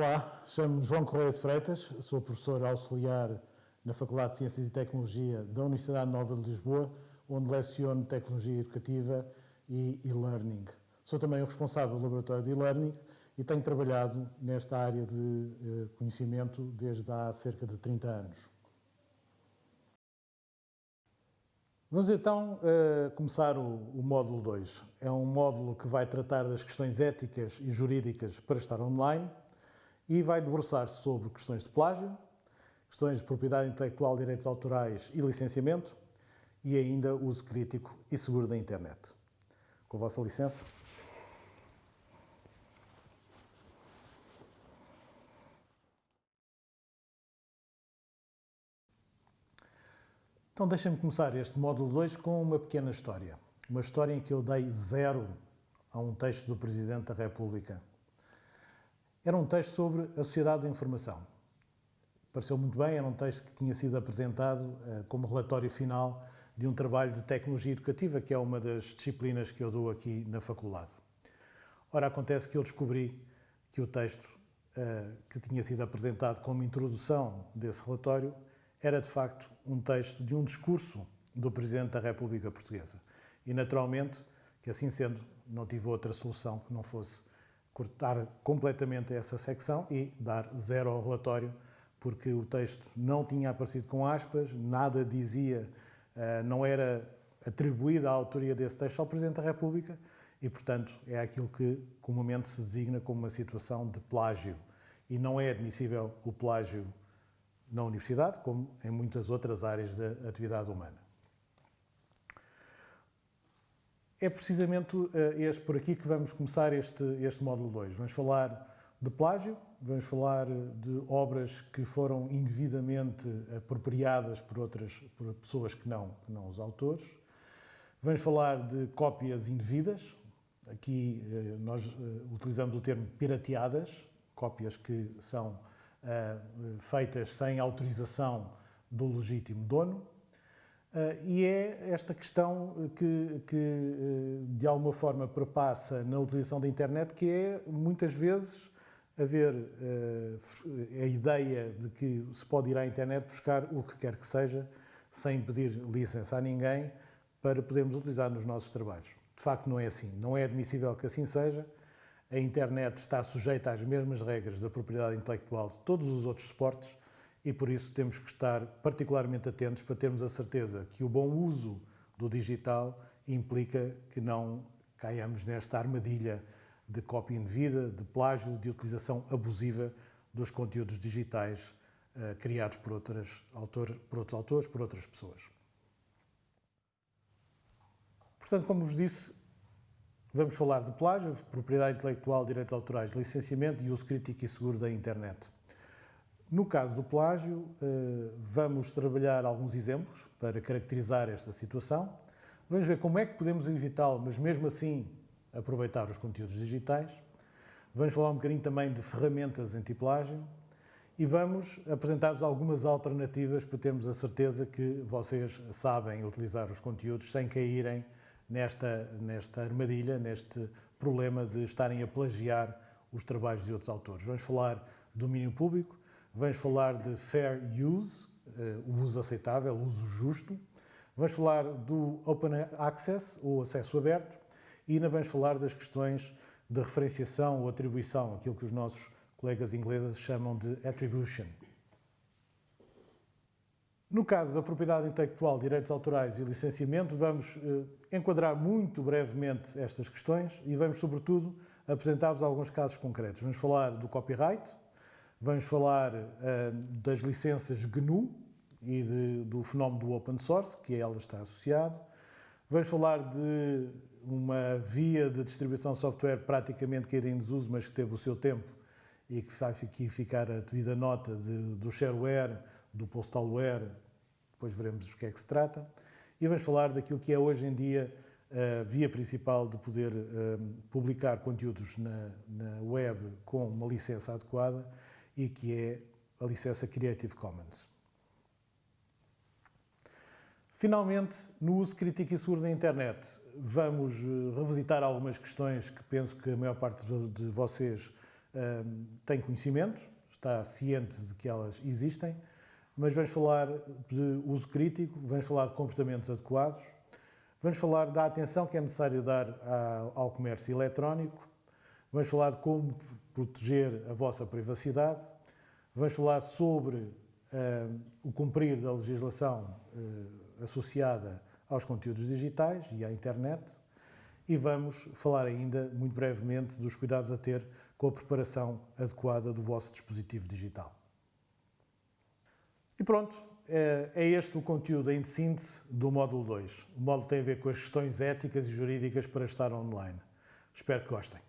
Olá, chamo-me João Correia de Freitas, sou professor auxiliar na Faculdade de Ciências e Tecnologia da Universidade Nova de Lisboa, onde leciono Tecnologia Educativa e e-learning. Sou também o responsável do Laboratório de e-learning e tenho trabalhado nesta área de eh, conhecimento desde há cerca de 30 anos. Vamos então uh, começar o, módulo 2. É um módulo que vai tratar das questões éticas e jurídicas para estar online e vai debruçar-se sobre questões de plágio, questões de propriedade intelectual, direitos autorais e licenciamento e ainda uso crítico e seguro da internet. Com a vossa licença. Então deixem-me começar este módulo 2 com uma pequena história. Uma história em que eu dei zero a um texto do Presidente da República. Era um texto sobre a sociedade da informação. Pareceu muito bem, era um texto que tinha sido apresentado uh, como relatório final de um trabalho de tecnologia educativa, que é uma das disciplinas que eu dou aqui na faculdade. Ora, acontece que eu descobri que o texto uh, que tinha sido apresentado como introdução desse relatório era de facto um texto de um discurso do Presidente da República Portuguesa. E naturalmente que assim sendo, não tive outra solução que não fosse cortar completamente essa secção e dar zero ao relatório, porque o texto não tinha aparecido com aspas, nada dizia, eh, não era atribuída a autoria desse texto ao Presidente da República e, portanto, é aquilo que comumente se designa como uma situação de plágio. E não é admissível o plágio na universidade, como em muitas outras áreas da atividade humana. É precisamente eh, este por aqui que vamos começar este, este módulo 2. Vamos falar de plágio, vamos falar de obras que foram indevidamente apropriadas por outras por pessoas que não, que não os autores. Vamos falar de cópias indevidas. Aqui eh, nós eh, utilizamos o termo pirateadas, cópias que são feitas sem autorização do legítimo dono. Uh, e é esta questão que, que uh, de alguma forma perpassa na utilização da internet, que é muitas vezes haver uh, a ideia de que se pode ir à internet buscar o que quer que seja, sem pedir licença a ninguém, para podermos utilizar nos nossos trabalhos. De facto, não é assim. Não é admissível que assim seja a internet está sujeita às mesmas regras da propriedade intelectual de todos os outros suportes e por isso temos que estar particularmente atentos para termos a certeza que o bom uso do digital implica que não caiamos nesta armadilha de cópia indevida, de plágio, de utilização abusiva dos conteúdos digitais uh, criados por, outras autor, por outros autores, por outras pessoas. Portanto, como vos disse, Vamos falar de plágio, propriedade intelectual, direitos autorais, licenciamento e uso crítico e seguro da internet. No caso do plágio, eh, vamos trabalhar alguns exemplos para caracterizar esta situação. Vamos ver como é que podemos evitá-lo, mas mesmo assim aproveitar os conteúdos digitais. Vamos falar um bocadinho também de ferramentas anti-plágio e vamos apresentar-vos algumas alternativas para termos a certeza que vocês sabem utilizar os conteúdos sem caírem nesta, nesta armadilha, neste problema de estarem a plagiar os trabalhos de outros autores. Vamos falar de domínio público, vamos falar de fair use, uh, o uso aceitável, o uso justo, vamos falar do open access, ou acesso aberto, e ainda vamos falar das questões de referenciação ou atribuição, aquilo que os nossos colegas ingleses chamam de attribution. No caso da propriedade intelectual, direitos autorais e licenciamento, vamos eh, enquadrar muito brevemente estas questões e vamos, sobretudo, apresentar-vos alguns casos concretos. Vamos falar do copyright, vamos falar eh, das licenças GNU e de, do fenómeno do open source, que a ela está associado. Vamos falar de uma via de distribuição de software praticamente caída em desuso, mas que teve o seu tempo e que vai aqui ficar a devida nota de, do shareware, do postalware, depois veremos do que é que se trata, e vamos falar daquilo que é hoje em dia a via principal de poder um, publicar conteúdos na, na web com uma licença adequada e que é a licença Creative Commons. Finalmente, no uso crítico e seguro da internet, vamos revisitar algumas questões que penso que a maior parte de vocês tem conhecimento, está ciente de que elas existem, mas vamos falar de uso crítico, vamos falar de comportamentos adequados, vamos falar da atenção que é necessário dar ao comércio eletrónico, vamos falar de como proteger a vossa privacidade, vamos falar sobre uh, o cumprir da legislação uh, associada aos conteúdos digitais e à internet e vamos falar ainda, muito brevemente, dos cuidados a ter com a preparação adequada do vosso dispositivo digital. E pronto, é, é este o conteúdo em síntese do módulo 2. O módulo tem a ver com as questões éticas e jurídicas para estar online. Espero que gostem.